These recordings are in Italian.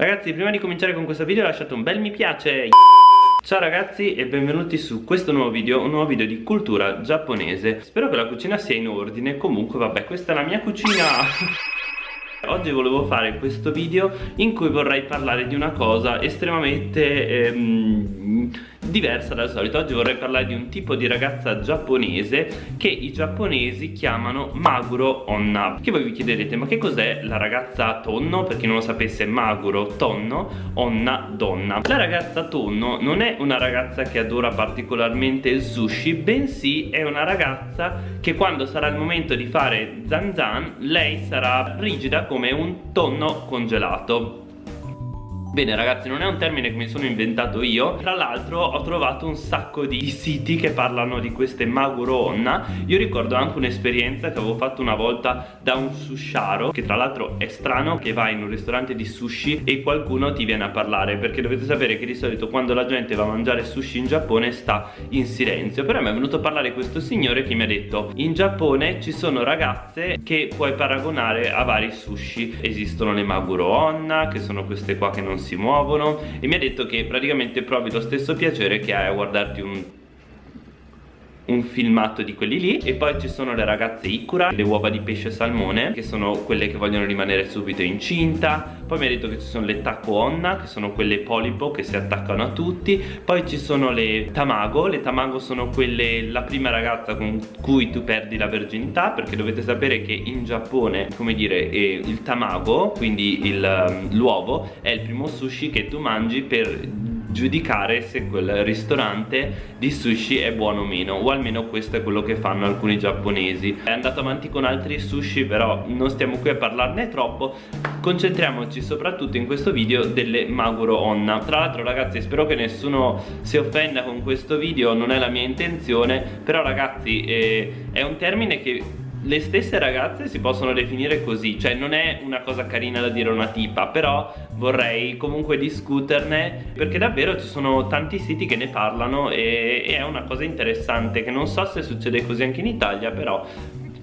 Ragazzi prima di cominciare con questo video lasciate un bel mi piace. Ciao ragazzi e benvenuti su questo nuovo video, un nuovo video di cultura giapponese. Spero che la cucina sia in ordine, comunque vabbè questa è la mia cucina. Oggi volevo fare questo video in cui vorrei parlare di una cosa estremamente ehm, diversa dal solito. Oggi vorrei parlare di un tipo di ragazza giapponese che i giapponesi chiamano Maguro Onna. Che voi vi chiederete ma che cos'è la ragazza tonno? Per chi non lo sapesse Maguro tonno, Onna donna. La ragazza tonno non è una ragazza che adora particolarmente il sushi Bensì è una ragazza che quando sarà il momento di fare zan zan Lei sarà rigida come un tonno congelato Bene ragazzi non è un termine che mi sono inventato io. Tra l'altro ho trovato un sacco di siti che parlano di queste Maguro Onna Io ricordo anche un'esperienza che avevo fatto una volta da un susharo Che tra l'altro è strano che vai in un ristorante di sushi e qualcuno ti viene a parlare Perché dovete sapere che di solito quando la gente va a mangiare sushi in Giappone sta in silenzio. Però mi è venuto a parlare questo signore che mi ha detto In Giappone ci sono ragazze che puoi paragonare a vari sushi. Esistono le Maguro Onna che sono queste qua che non si muovono. E mi ha detto che praticamente provi lo stesso piacere che hai a guardarti un un filmato di quelli lì. E poi ci sono le ragazze Ikura, le uova di pesce salmone che sono quelle che vogliono rimanere subito incinta. Poi mi ha detto che ci sono le Taco Onna che sono quelle polipo che si attaccano a tutti. Poi ci sono le Tamago le Tamago sono quelle la prima ragazza con cui tu perdi la verginità perché dovete sapere che in Giappone come dire eh, il Tamago quindi um, l'uovo è il primo sushi che tu mangi per giudicare se quel ristorante di sushi è buono o meno o almeno questo è quello che fanno alcuni giapponesi. È andato avanti con altri sushi però non stiamo qui a parlarne troppo. Concentriamoci soprattutto in questo video delle Maguro Onna. Tra l'altro ragazzi spero che nessuno si offenda con questo video non è la mia intenzione però ragazzi eh, è un termine che le stesse ragazze si possono definire così Cioè non è una cosa carina da dire una tipa Però vorrei comunque discuterne Perché davvero ci sono tanti siti che ne parlano E, e è una cosa interessante Che non so se succede così anche in Italia Però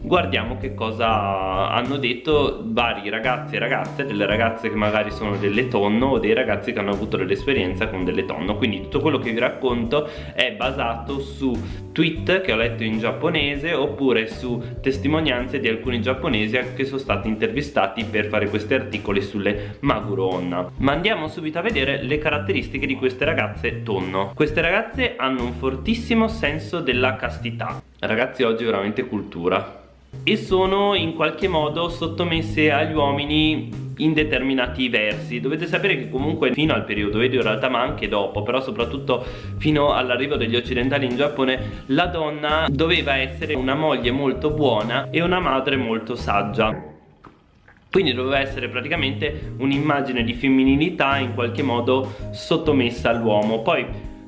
guardiamo che cosa hanno detto vari ragazzi e ragazze delle ragazze che magari sono delle tonno o dei ragazzi che hanno avuto dell'esperienza con delle tonno. Quindi tutto quello che vi racconto è basato su tweet che ho letto in giapponese oppure su testimonianze di alcuni giapponesi che sono stati intervistati per fare questi articoli sulle Maguro Onna ma andiamo subito a vedere le caratteristiche di queste ragazze tonno. Queste ragazze hanno un fortissimo senso della castità. Ragazzi oggi è veramente cultura e sono in qualche modo sottomesse agli uomini in determinati versi. Dovete sapere che comunque fino al periodo Edo in realtà ma anche dopo però soprattutto fino all'arrivo degli occidentali in Giappone la donna doveva essere una moglie molto buona e una madre molto saggia. Quindi doveva essere praticamente un'immagine di femminilità in qualche modo sottomessa all'uomo. Poi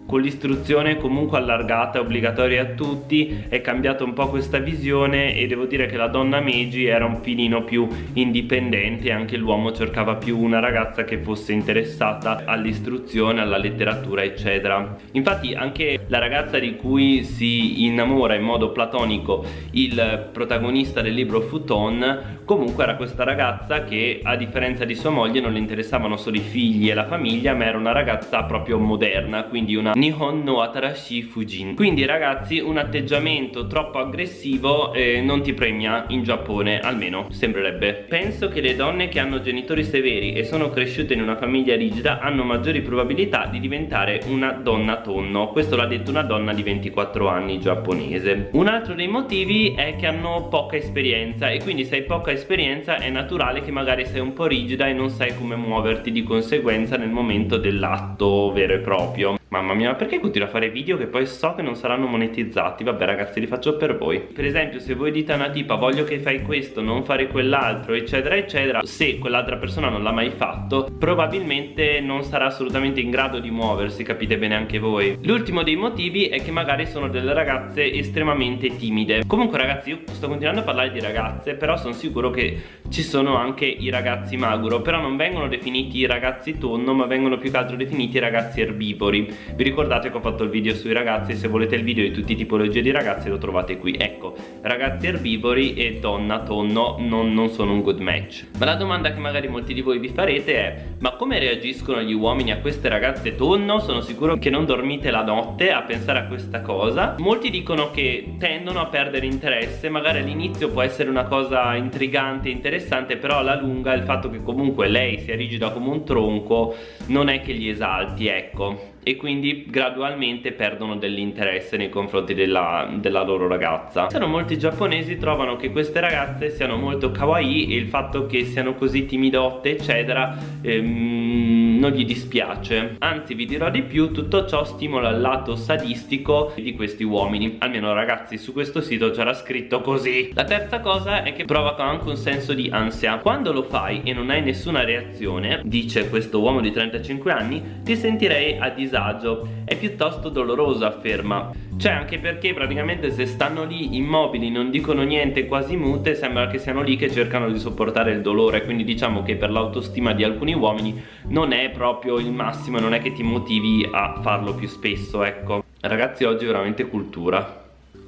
con l'istruzione comunque allargata e obbligatoria a tutti è cambiata un po' questa visione e devo dire che la donna Meiji era un filino più indipendente e anche l'uomo cercava più una ragazza che fosse interessata all'istruzione, alla letteratura eccetera. Infatti anche la ragazza di cui si innamora in modo platonico il protagonista del libro Futon comunque era questa ragazza che a differenza di sua moglie non le interessavano solo i figli e la famiglia ma era una ragazza proprio moderna quindi una Nihon no Atarashi Fujin. Quindi ragazzi un atteggiamento troppo aggressivo eh, non ti premia in Giappone almeno sembrerebbe. Penso che le donne che hanno genitori severi e sono cresciute in una famiglia rigida hanno maggiori probabilità di diventare una donna tonno. Questo l'ha detto una donna di 24 anni giapponese. Un altro dei motivi è che hanno poca esperienza e quindi se hai poca esperienza è naturale che magari sei un po' rigida e non sai come muoverti di conseguenza nel momento dell'atto vero e proprio Mamma mia, perché continuo a fare video che poi so che non saranno monetizzati? Vabbè ragazzi, li faccio per voi. Per esempio, se voi dite a una tipa voglio che fai questo, non fare quell'altro, eccetera, eccetera, se quell'altra persona non l'ha mai fatto, probabilmente non sarà assolutamente in grado di muoversi, capite bene anche voi. L'ultimo dei motivi è che magari sono delle ragazze estremamente timide. Comunque ragazzi, io sto continuando a parlare di ragazze, però sono sicuro che ci sono anche i ragazzi maguro, però non vengono definiti ragazzi tonno, ma vengono più che altro definiti ragazzi erbivori vi ricordate che ho fatto il video sui ragazzi? Se volete il video di tutte tipologie di ragazzi lo trovate qui. Ecco ragazzi erbivori e donna tonno non, non sono un good match. Ma la domanda che magari molti di voi vi farete è ma come reagiscono gli uomini a queste ragazze tonno? Sono sicuro che non dormite la notte a pensare a questa cosa. Molti dicono che tendono a perdere interesse magari all'inizio può essere una cosa intrigante interessante però alla lunga il fatto che comunque lei sia rigida come un tronco non è che gli esalti ecco e quindi gradualmente perdono dell'interesse nei confronti della, della, loro ragazza. Sono molti giapponesi trovano che queste ragazze siano molto kawaii e il fatto che siano così timidotte eccetera ehm, non gli dispiace. Anzi vi dirò di più tutto ciò stimola il lato sadistico di questi uomini. Almeno ragazzi su questo sito c'era scritto così. La terza cosa è che provoca anche un senso di ansia. Quando lo fai e non hai nessuna reazione dice questo uomo di 35 anni ti sentirei a disagio. È piuttosto doloroso afferma. Cioè anche perché praticamente se stanno lì immobili non dicono niente quasi mute sembra che siano lì che cercano di sopportare il dolore. Quindi diciamo che per l'autostima di alcuni uomini non è proprio il massimo non è che ti motivi a farlo più spesso ecco. Ragazzi oggi è veramente cultura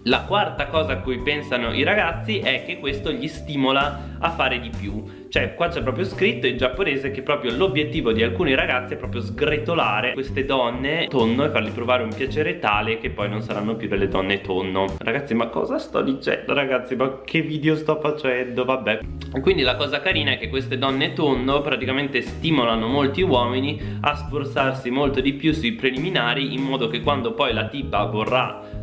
la quarta cosa a cui pensano i ragazzi è che questo gli stimola a fare di più. Cioè qua c'è proprio scritto in giapponese che proprio l'obiettivo di alcuni ragazzi è proprio sgretolare queste donne tonno e fargli provare un piacere tale che poi non saranno più delle donne tonno. Ragazzi ma cosa sto dicendo ragazzi? Ma che video sto facendo? Vabbè. Quindi la cosa carina è che queste donne tonno praticamente stimolano molti uomini a sforzarsi molto di più sui preliminari in modo che quando poi la tipa vorrà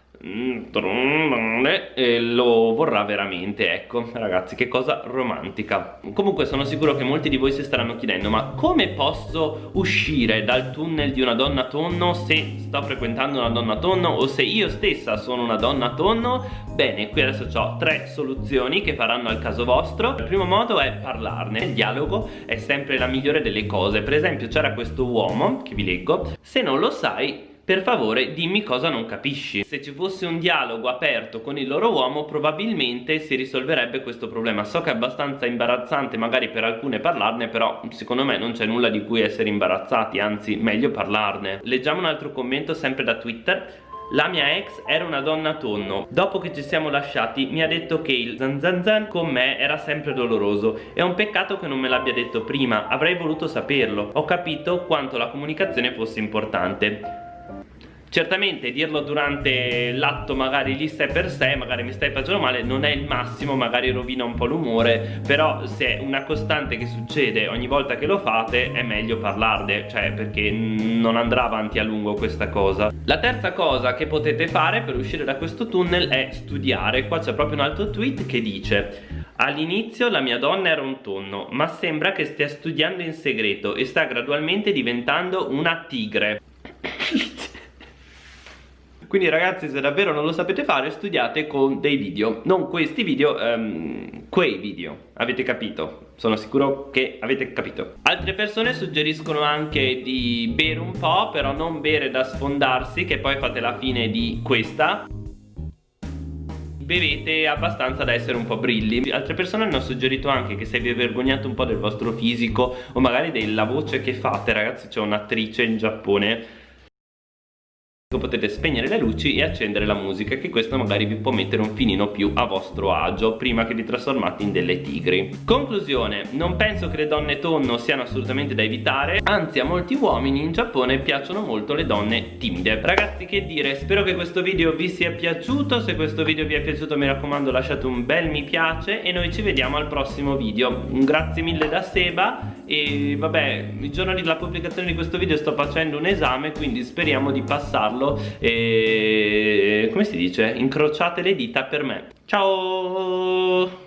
e lo vorrà veramente ecco. Ragazzi che cosa romantica. Comunque sono sicuro che molti di voi si staranno chiedendo ma come posso uscire dal tunnel di una donna tonno se sto frequentando una donna tonno o se io stessa sono una donna tonno? Bene qui adesso ho tre soluzioni che faranno al caso vostro. Il primo modo è parlarne. Il dialogo è sempre la migliore delle cose. Per esempio c'era questo uomo che vi leggo se non lo sai per favore dimmi cosa non capisci. Se ci fosse un dialogo aperto con il loro uomo probabilmente si risolverebbe questo problema. So che è abbastanza imbarazzante magari per alcune parlarne però secondo me non c'è nulla di cui essere imbarazzati anzi meglio parlarne. Leggiamo un altro commento sempre da twitter. La mia ex era una donna tonno. Dopo che ci siamo lasciati mi ha detto che il zan zan zan con me era sempre doloroso. È un peccato che non me l'abbia detto prima. Avrei voluto saperlo. Ho capito quanto la comunicazione fosse importante Certamente dirlo durante l'atto magari lì sé per sé, magari mi stai facendo male, non è il massimo, magari rovina un po' l'umore, però se è una costante che succede ogni volta che lo fate è meglio parlarne, cioè perché non andrà avanti a lungo questa cosa. La terza cosa che potete fare per uscire da questo tunnel è studiare, qua c'è proprio un altro tweet che dice All'inizio la mia donna era un tonno, ma sembra che stia studiando in segreto e sta gradualmente diventando una tigre quindi ragazzi se davvero non lo sapete fare studiate con dei video. Non questi video um, quei video. Avete capito? Sono sicuro che avete capito. Altre persone suggeriscono anche di bere un po' però non bere da sfondarsi che poi fate la fine di questa. Bevete abbastanza da essere un po' brilli. Altre persone hanno suggerito anche che se vi vergognate un po' del vostro fisico o magari della voce che fate ragazzi c'è un'attrice in Giappone potete spegnere le luci e accendere la musica che questo magari vi può mettere un finino più a vostro agio prima che vi trasformate in delle tigri. Conclusione. Non penso che le donne tonno siano assolutamente da evitare. Anzi a molti uomini in Giappone piacciono molto le donne timide. Ragazzi che dire? Spero che questo video vi sia piaciuto. Se questo video vi è piaciuto mi raccomando lasciate un bel mi piace e noi ci vediamo al prossimo video. Grazie mille da Seba e vabbè il giorno della pubblicazione di questo video sto facendo un esame quindi speriamo di passarlo farlo e come si dice incrociate le dita per me. Ciao